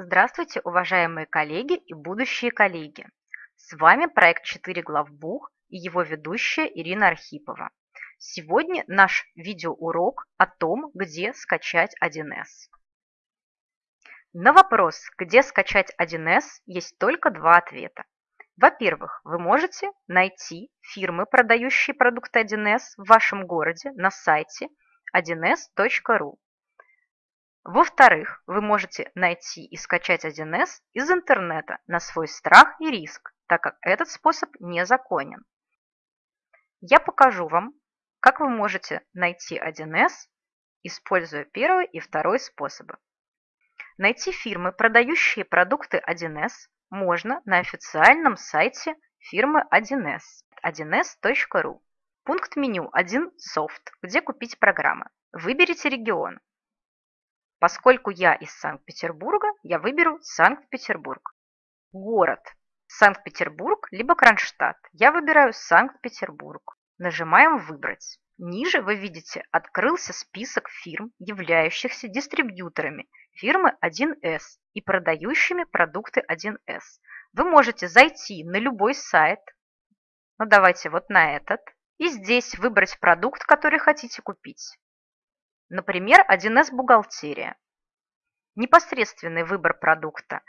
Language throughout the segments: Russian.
Здравствуйте, уважаемые коллеги и будущие коллеги! С вами проект 4 главбух и его ведущая Ирина Архипова. Сегодня наш видеоурок о том, где скачать 1С. На вопрос, где скачать 1С, есть только два ответа. Во-первых, вы можете найти фирмы, продающие продукты 1С в вашем городе на сайте 1s.ru. Во-вторых, вы можете найти и скачать 1С из интернета на свой страх и риск, так как этот способ незаконен. Я покажу вам, как вы можете найти 1С, используя первый и второй способы. Найти фирмы, продающие продукты 1С, можно на официальном сайте фирмы 1С 1s.ru. Пункт меню 1 софт, где купить программы. Выберите регион. Поскольку я из Санкт-Петербурга, я выберу Санкт-Петербург. Город. Санкт-Петербург либо Кронштадт. Я выбираю Санкт-Петербург. Нажимаем «Выбрать». Ниже вы видите, открылся список фирм, являющихся дистрибьюторами фирмы 1С и продающими продукты 1С. Вы можете зайти на любой сайт, ну давайте вот на этот, и здесь выбрать продукт, который хотите купить. Например, 1С бухгалтерия. Непосредственный выбор продукта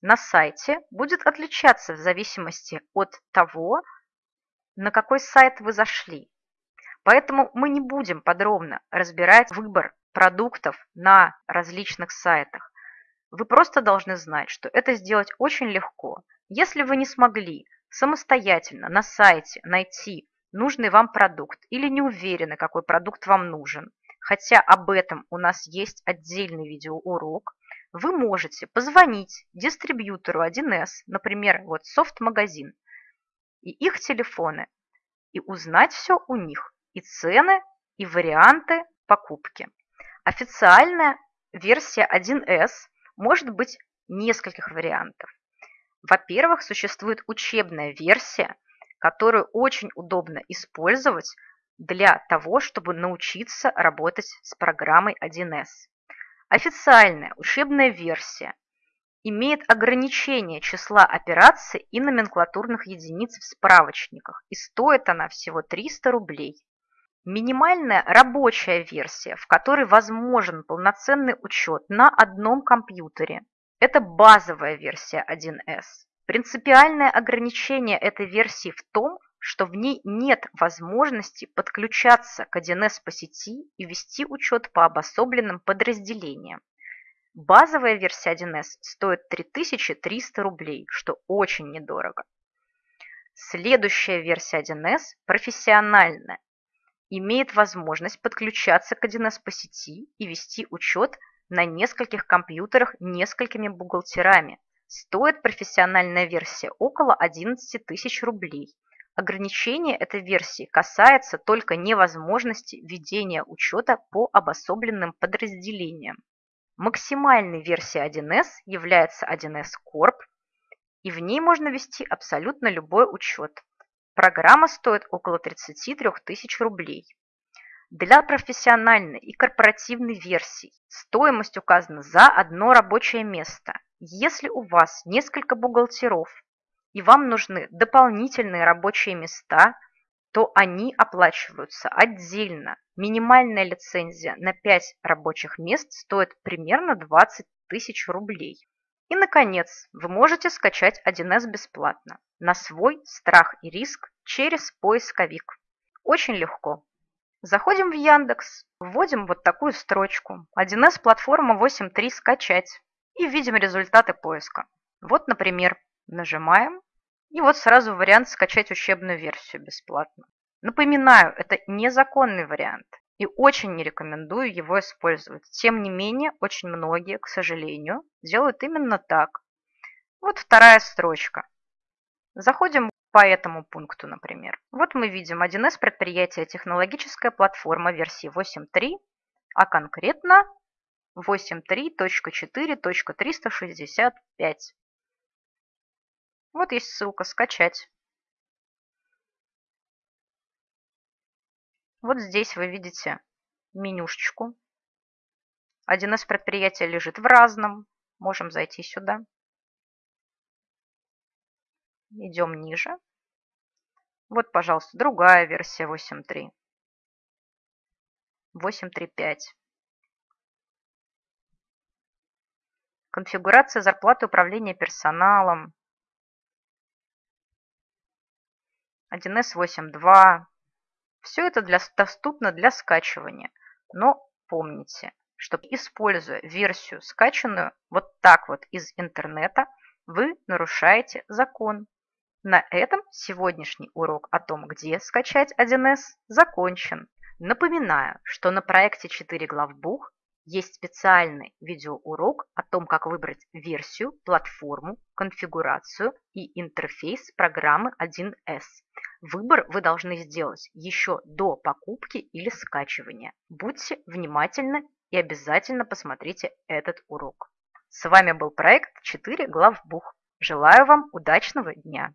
на сайте будет отличаться в зависимости от того, на какой сайт вы зашли. Поэтому мы не будем подробно разбирать выбор продуктов на различных сайтах. Вы просто должны знать, что это сделать очень легко. Если вы не смогли самостоятельно на сайте найти нужный вам продукт или не уверены, какой продукт вам нужен, хотя об этом у нас есть отдельный видеоурок, вы можете позвонить дистрибьютору 1С, например, вот софт-магазин, и их телефоны, и узнать все у них, и цены, и варианты покупки. Официальная версия 1С может быть нескольких вариантов. Во-первых, существует учебная версия, которую очень удобно использовать для того, чтобы научиться работать с программой 1С. Официальная учебная версия имеет ограничение числа операций и номенклатурных единиц в справочниках, и стоит она всего 300 рублей. Минимальная рабочая версия, в которой возможен полноценный учет на одном компьютере, это базовая версия 1С. Принципиальное ограничение этой версии в том, что в ней нет возможности подключаться к 1С по сети и вести учет по обособленным подразделениям. Базовая версия 1С стоит 3300 рублей, что очень недорого. Следующая версия 1С профессиональная, имеет возможность подключаться к 1С по сети и вести учет на нескольких компьютерах несколькими бухгалтерами. Стоит профессиональная версия около 11 тысяч рублей – Ограничение этой версии касается только невозможности ведения учета по обособленным подразделениям. Максимальной версией 1С является 1С Corp, и в ней можно вести абсолютно любой учет. Программа стоит около 33 тысяч рублей. Для профессиональной и корпоративной версий стоимость указана за одно рабочее место. Если у вас несколько бухгалтеров и вам нужны дополнительные рабочие места, то они оплачиваются отдельно. Минимальная лицензия на 5 рабочих мест стоит примерно 20 тысяч рублей. И, наконец, вы можете скачать 1С бесплатно на свой страх и риск через поисковик. Очень легко. Заходим в Яндекс, вводим вот такую строчку 1С платформа 8.3 скачать и видим результаты поиска. Вот, например, нажимаем и вот сразу вариант скачать учебную версию бесплатно. Напоминаю, это незаконный вариант и очень не рекомендую его использовать. Тем не менее, очень многие, к сожалению, делают именно так. Вот вторая строчка. Заходим по этому пункту, например. Вот мы видим 1С предприятие технологическая платформа версии 8.3, а конкретно 8.3.4.365. Вот есть ссылка «Скачать». Вот здесь вы видите менюшечку. 1С предприятия лежит в разном. можем зайти сюда. Идем ниже. Вот, пожалуйста, другая версия 8.3. 8.3.5. Конфигурация зарплаты управления персоналом. 1С 8.2. Все это для, доступно для скачивания. Но помните, что используя версию скачанную вот так вот из интернета, вы нарушаете закон. На этом сегодняшний урок о том, где скачать 1С, закончен. Напоминаю, что на проекте 4 главбух есть специальный видеоурок о том, как выбрать версию, платформу, конфигурацию и интерфейс программы 1С. Выбор вы должны сделать еще до покупки или скачивания. Будьте внимательны и обязательно посмотрите этот урок. С вами был проект 4 главбух. Желаю вам удачного дня!